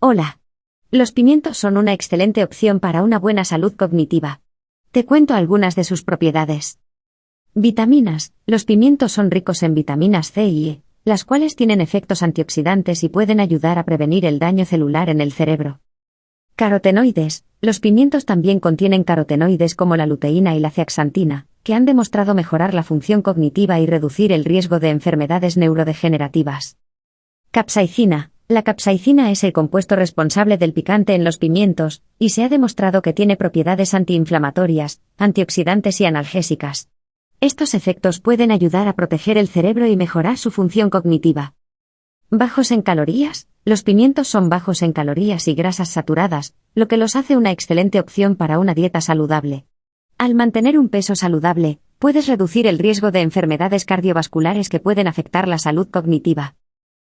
Hola. Los pimientos son una excelente opción para una buena salud cognitiva. Te cuento algunas de sus propiedades. Vitaminas. Los pimientos son ricos en vitaminas C y E, las cuales tienen efectos antioxidantes y pueden ayudar a prevenir el daño celular en el cerebro. Carotenoides. Los pimientos también contienen carotenoides como la luteína y la zeaxantina, que han demostrado mejorar la función cognitiva y reducir el riesgo de enfermedades neurodegenerativas. Capsaicina. La capsaicina es el compuesto responsable del picante en los pimientos, y se ha demostrado que tiene propiedades antiinflamatorias, antioxidantes y analgésicas. Estos efectos pueden ayudar a proteger el cerebro y mejorar su función cognitiva. Bajos en calorías. Los pimientos son bajos en calorías y grasas saturadas, lo que los hace una excelente opción para una dieta saludable. Al mantener un peso saludable, puedes reducir el riesgo de enfermedades cardiovasculares que pueden afectar la salud cognitiva.